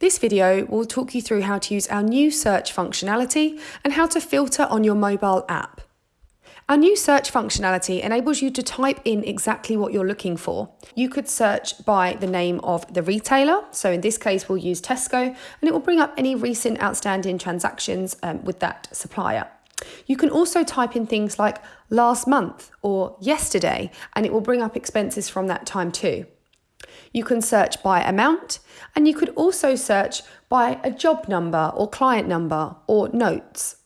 This video will talk you through how to use our new search functionality and how to filter on your mobile app. Our new search functionality enables you to type in exactly what you're looking for. You could search by the name of the retailer, so in this case we'll use Tesco, and it will bring up any recent outstanding transactions um, with that supplier. You can also type in things like last month or yesterday, and it will bring up expenses from that time too. You can search by amount, and you could also search by a job number or client number or notes.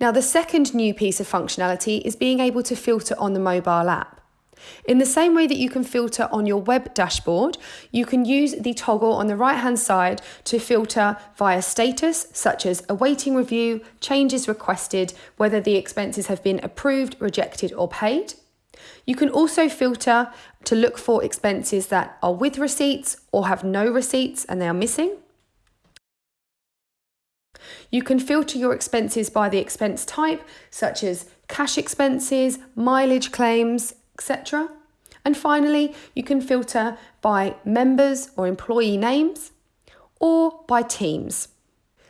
Now, the second new piece of functionality is being able to filter on the mobile app. In the same way that you can filter on your web dashboard, you can use the toggle on the right hand side to filter via status, such as awaiting review, changes requested, whether the expenses have been approved, rejected, or paid. You can also filter to look for expenses that are with receipts or have no receipts and they are missing. You can filter your expenses by the expense type, such as cash expenses, mileage claims, etc. And finally, you can filter by members or employee names or by teams.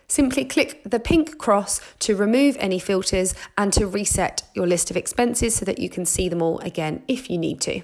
Simply click the pink cross to remove any filters and to reset your list of expenses so that you can see them all again if you need to.